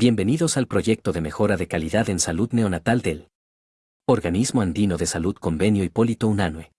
Bienvenidos al proyecto de mejora de calidad en salud neonatal del Organismo Andino de Salud Convenio Hipólito Unanue.